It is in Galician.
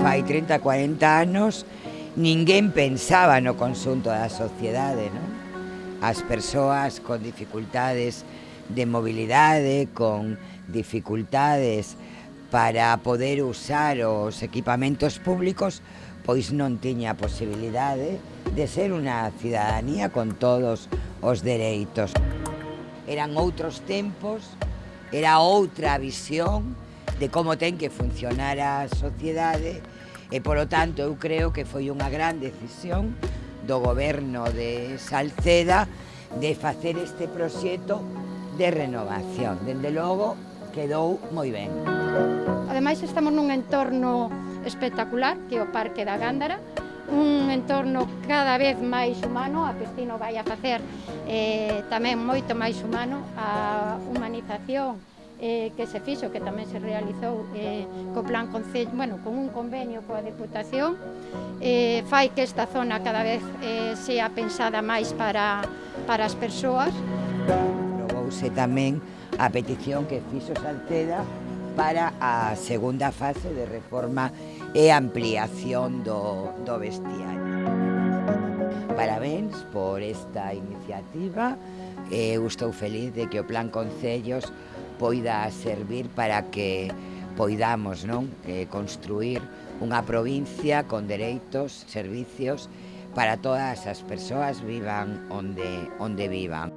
Fai 30, 40 anos ninguén pensaba no consunto da sociedade, non? As persoas con dificultades de mobilidade, con dificultades para poder usar os equipamentos públicos, pois non tiña a posibilidade de ser unha cidadanía con todos os dereitos. Eran outros tempos, era outra visión, de como ten que funcionar a sociedade e, polo tanto, eu creo que foi unha gran decisión do goberno de Salceda de facer este proxecto de renovación. Dende logo, quedou moi ben. Ademais, estamos nun entorno espectacular, que é o Parque da Gándara, un entorno cada vez máis humano, a piscina vai a facer eh, tamén moito máis humano a humanización eh, que se fixo, que tamén se realizou eh, co plan Concello, bueno, con un convenio coa Deputación, eh, fai que esta zona cada vez eh, sea pensada máis para, para as persoas. Probouse tamén a petición que fixo Salceda para a segunda fase de reforma e ampliación do, do vestiario. Parabéns por esta iniciativa, eh, eu estou feliz de que o Plan Concellos poida servir para que poidamos non eh, construir unha provincia con dereitos, servicios para todas as persoas vivan onde onde vivan.